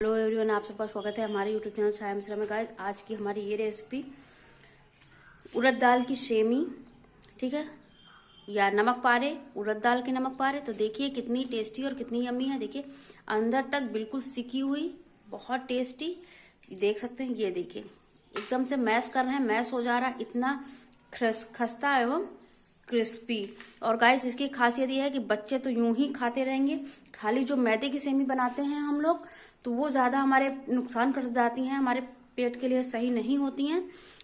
Hello everyone आप सबका स्वागत है हमारे यूट्यूब चैनल साया मिश्रा में गाइस आज की हमारी ये रेसिपी उड़द दाल की सेमी ठीक है? या नमक पारे, उड़द दाल के नमक पारे। तो देखिए कितनी टेस्टी और कितनी यम्मी है। देखिए, अंदर तक बिल्कुल सिकी हुई, बहुत टेस्टी देख सकते हैं, ये देखिए। एकदम से मैश कर रहे हैं मैश हो जा रहा है, इतना खस्ता एवं क्रिस्पी और गाइस इसकी खासियत ये है कि बच्चे तो यूँ ही खाते रहेंगे। खाली जो मैदे की सेमी बनाते हैं हम लोग तो वो ज़्यादा हमारे नुकसान कर जाती हैं, हमारे पेट के लिए सही नहीं होती हैं।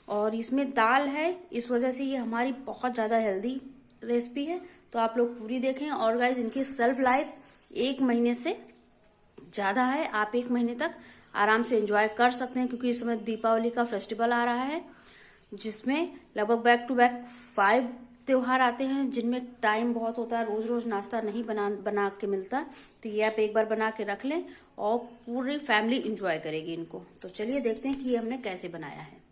और इसमें दाल है, इस वजह से ये हमारी बहुत ज़्यादा हेल्दी रेसिपी है। तो आप लोग पूरी देखें। और गाइज़ इनकी सेल्फ लाइफ एक महीने से ज़्यादा है। आप एक महीने तक आराम से एंजॉय कर सकते हैं, क्योंकि इस समय दीपावली का फेस्टिवल आ रहा है, जिसमें लगभग बैक टू बैक फाइव त्योहार आते हैं जिनमें टाइम बहुत होता है रोज रोज नाश्ता नहीं बना बना के मिलता तो ये आप एक बार बना के रख लें और पूरी फैमिली इंजॉय करेगी इनको। तो चलिए देखते हैं कि ये हमने कैसे बनाया है।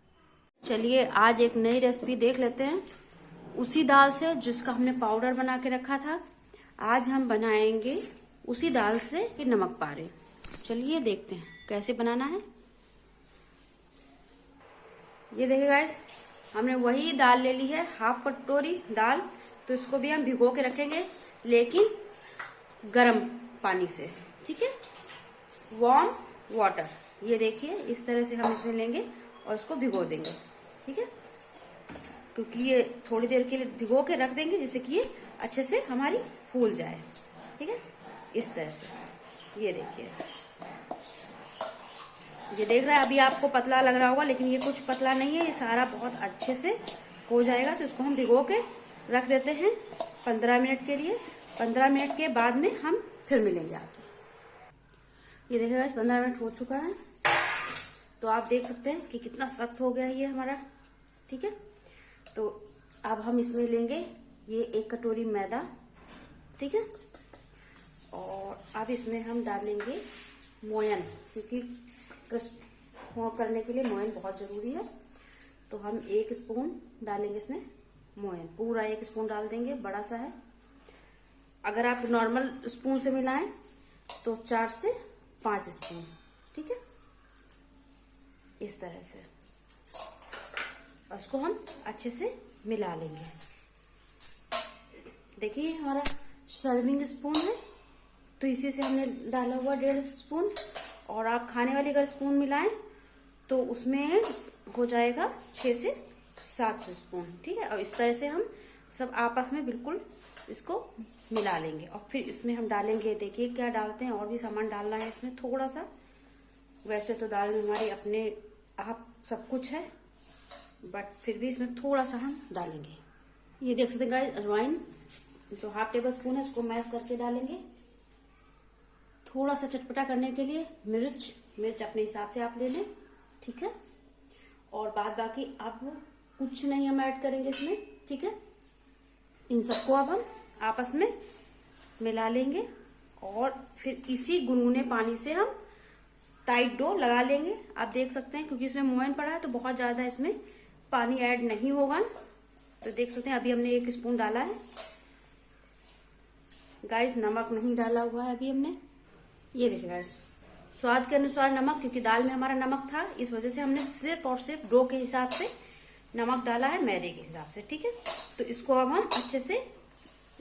चलिए आज एक नई रेसिपी देख लेते हैं। उसी दाल से जिसका हमने पाउडर बना के रखा था, आज हम बनाएँगे उसी दाल से नमक पारे। चलिए देखते हैं कैसे बनाना है। ये देखिए गाइस हमने वही दाल ले ली है हाफ़ कटोरी दाल तो इसको भी हम भिगो के रखेंगे, लेकिन गर्म पानी से, ठीक है? वार्म वाटर ये देखिए, इस तरह से हम इसमें लेंगे और इसको भिगो देंगे, ठीक है? क्योंकि ये थोड़ी देर के लिए भिगो के रख देंगे, जिससे कि ये अच्छे से हमारी फूल जाए, ठीक है? इस तरह से, ये देखिए। ये देख रहा है, अभी आपको पतला लग रहा होगा, लेकिन ये कुछ पतला नहीं है, ये सारा बहुत अच्छे से हो जाएगा तो इसको हम भिगो के रख देते हैं पंद्रह मिनट के लिए। पंद्रह मिनट के बाद में हम फिर मिलेंगे आके ये देखिएगा पंद्रह मिनट हो चुका है। तो आप देख सकते हैं कि कितना सख्त हो गया ये हमारा, ठीक है? तो अब हम इसमें लेंगे ये एक कटोरी मैदा, ठीक है? और अब इसमें हम डालेंगे मोयन, क्योंकि क्रिस्प करने के लिए मोयन बहुत ज़रूरी है। तो हम एक स्पून डालेंगे इसमें मोयन पूरा एक स्पून डाल देंगे, बड़ा सा है। अगर आप नॉर्मल स्पून से मिलाएँ तो चार से पाँच स्पून, ठीक है? इस तरह से। और इसको हम अच्छे से मिला लेंगे। देखिए, हमारा सर्विंग स्पून है। तो इसी से हमने डाला हुआ डेढ़ स्पून। और आप खाने वाली अगर स्पून मिलाएँ तो उसमें हो जाएगा छः से सात स्पून, ठीक है? और इस तरह से हम सब आपस में बिल्कुल इसको मिला लेंगे। और फिर इसमें हम डालेंगे, देखिए क्या डालते हैं, और भी सामान डालना है इसमें थोड़ा सा वैसे तो दाल में हमारी अपने आप सब कुछ है, बट फिर भी इसमें थोड़ा सा हम डालेंगे। ये देख सकते हैं गाइस अजवाइन, जो हाफ़ टेबल स्पून है, इसको मैश करके डालेंगे। थोड़ा सा चटपटा करने के लिए मिर्च मिर्च अपने हिसाब से आप ले लें, ठीक है? और बाद बाकी अब कुछ नहीं हम ऐड करेंगे इसमें, ठीक है? इन सबको अब हम आपस में मिला लेंगे और फिर इसी गुनगुने पानी से हम टाइट डो लगा लेंगे। आप देख सकते हैं, क्योंकि इसमें मोयन पड़ा है तो बहुत ज़्यादा इसमें पानी ऐड नहीं होगा। तो देख सकते हैं, अभी हमने एक स्पून डाला है। गाइस, नमक नहीं डाला हुआ है अभी हमने। ये देखिएगा, स्वाद के अनुसार नमक, क्योंकि दाल में हमारा नमक था, इस वजह से हमने सिर्फ़ और सिर्फ़ डो के हिसाब से नमक डाला है, मैदे के हिसाब से, ठीक है? तो इसको अब हम अच्छे से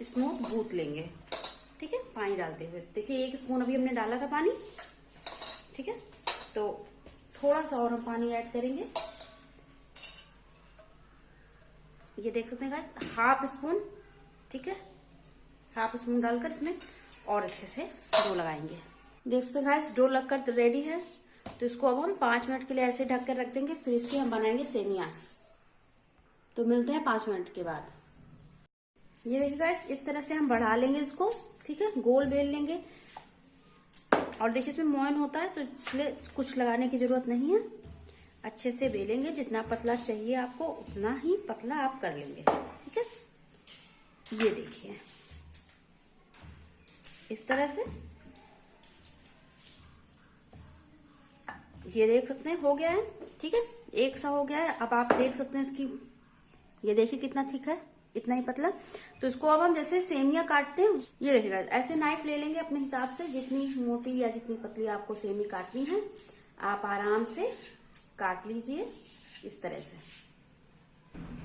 स्मूथ गूथ लेंगे, ठीक है? पानी डालते हुए। देखिए, एक स्पून अभी हमने डाला था पानी, ठीक है? तो थोड़ा सा और हम पानी ऐड करेंगे। ये देख सकते हैं हाफ़ स्पून ठीक है? हाफ़ स्पून डालकर इसमें और अच्छे से डो लगाएँगे। देख सकते हैं डो लगकर तो रेडी है तो इसको अब हम पाँच मिनट के लिए ऐसे ढक कर रख देंगे, फिर इसकी हम बनाएँगे सेमिया। तो मिलते हैं पाँच मिनट के बाद। ये देखिएगा इस तरह से हम बढ़ा लेंगे इसको, ठीक है? गोल बेल लेंगे। और देखिए इसमें मोयन होता है तो इसलिए कुछ लगाने की ज़रूरत नहीं है। अच्छे से बेलेंगे, जितना पतला चाहिए आपको, उतना ही पतला आप कर लेंगे, ठीक है? ये देखिए। इस तरह से ये देख सकते हैं, हो गया है, ठीक है? एक सा हो गया है, अब आप देख सकते हैं इसकी, ये देखिए कितना थिक है, इतना ही पतला। तो इसको अब हम जैसे सेमिया काटते हैं, ये देखिएगा ऐसे नाइफ ले लेंगे अपने हिसाब से, जितनी मोटी या जितनी पतली आपको सेमी काटनी है, आप आराम से काट लीजिए इस तरह से।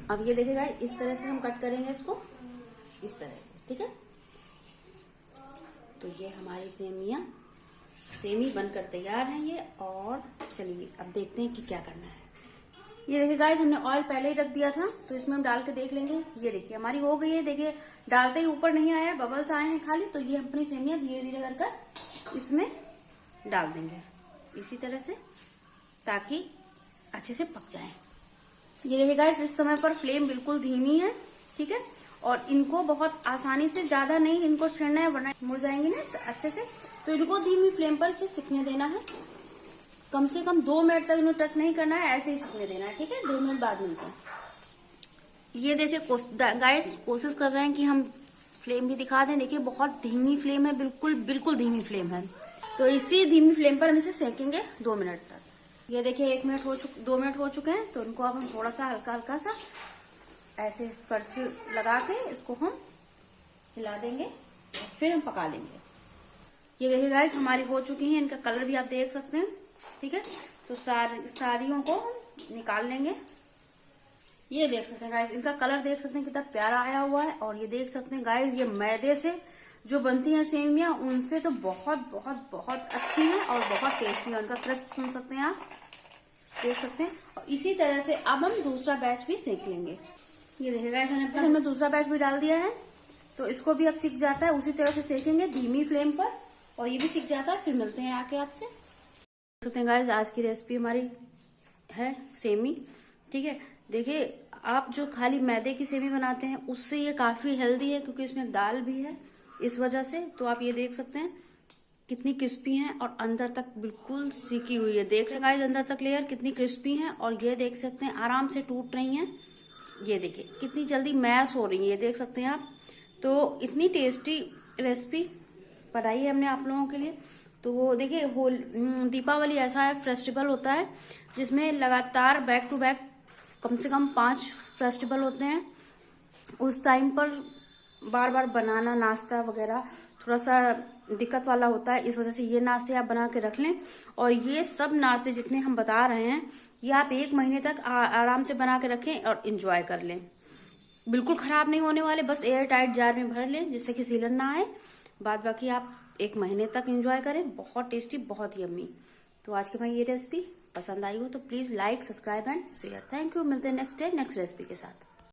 अब ये देखिएगा इस तरह से हम कट करेंगे इसको, इस तरह से, ठीक है? तो ये हमारी सेमिया सेमी बनकर तैयार है ये, और चलिए अब देखते हैं कि क्या करना है। ये देखिए गाइस हमने ऑयल पहले ही रख दिया था तो इसमें हम डाल के देख लेंगे। ये देखिए, हमारी हो गई है, देखिए, डालते ही ऊपर नहीं आया बबल्स आए हैं खाली तो ये अपनी सेमिया धीरे धीरे कर कर इसमें डाल देंगे। इसी तरह से, ताकि अच्छे से पक जाए। ये देखिए गाइस इस समय पर फ्लेम बिल्कुल धीमी है, ठीक है? और इनको बहुत आसानी से ज़्यादा नहीं, इनको छिड़ना है वरना मुड़ जाएँगे ना अच्छे से। तो इनको धीमी फ्लेम पर इसे सीखने देना है। कम से कम दो मिनट तक इन्हें टच नहीं करना है, ऐसे ही सीखने देना है, ठीक है? दो मिनट बाद हैं। ये देखिए गाइस कोशिश कर रहे हैं कि हम फ्लेम भी दिखा दें। देखिए, बहुत धीमी फ्लेम है, बिल्कुल बिल्कुल धीमी फ्लेम है। तो इसी धीमी फ्लेम पर हम इसे सेकेंगे दो मिनट तक। ये देखिए, एक मिनट हो चुके दो मिनट हो चुके हैं तो इनको अब हम थोड़ा सा हल्का हल्का सा ऐसे करछी लगा के इसको हम हिला देंगे और फिर हम पका लेंगे। ये देखिए गाइस हमारी हो चुकी है इनका कलर भी आप देख सकते हैं ठीक है? तो सार, साड़ियों को हम निकाल लेंगे। ये देख सकते हैं गाइस इनका कलर देख सकते हैं कितना प्यारा आया हुआ है और ये देख सकते हैं गाइस ये मैदे से जो बनती हैं सेवियाँ उनसे तो बहुत बहुत बहुत अच्छी है और बहुत टेस्टी है। उनका क्रस्ट सुन सकते हैं आप देख सकते हैं। और इसी तरह से अब हम दूसरा बैच भी सेक लेंगे। ये देखिए गाइस हमने हमने दूसरा बैच भी डाल दिया है तो इसको भी अब सीख जाता है उसी तरह से सेकेंगे धीमी फ्लेम पर और ये भी सीख जाता है फिर मिलते हैं आके आपसे। सकते हैं गाइस आज की रेसिपी हमारी है सेमी ठीक है? देखिए आप जो खाली मैदे की सेमी बनाते हैं उससे ये काफ़ी हेल्दी है क्योंकि इसमें दाल भी है इस वजह से तो आप ये देख सकते हैं कितनी क्रिस्पी है और अंदर तक बिल्कुल सीखी हुई है। देख सकते गाइस अंदर तक लेयर कितनी क्रिस्पी है और ये देख सकते हैं आराम से टूट रही है। ये देखिए कितनी जल्दी मैश हो रही है ये देख सकते हैं आप। तो इतनी टेस्टी रेसिपी बनाई है हमने आप लोगों के लिए। तो देखिए होल हम्म, दीपावली ऐसा है फेस्टिवल होता है जिसमें लगातार बैक टू बैक कम से कम पाँच फेस्टिवल होते हैं। उस टाइम पर बार बार बनाना नाश्ता वगैरह थोड़ा सा दिक्कत वाला होता है इस वजह से ये नाश्ते आप बना के रख लें। और ये सब नाश्ते जितने हम बता रहे हैं ये आप एक महीने तक आ, आराम से बना के रखें और इंजॉय कर लें। बिल्कुल खराब नहीं होने वाले बस एयर टाइट जार में भर लें जिससे कि सीलन ना आए। बाद बाकी आप एक महीने तक इंजॉय करें। बहुत टेस्टी बहुत यम्मी तो आज की भाई ये रेसिपी पसंद आई हो तो please like subscribe and share thank you मिलते हैं नेक्स्ट डे नेक्स्ट रेसिपी के साथ।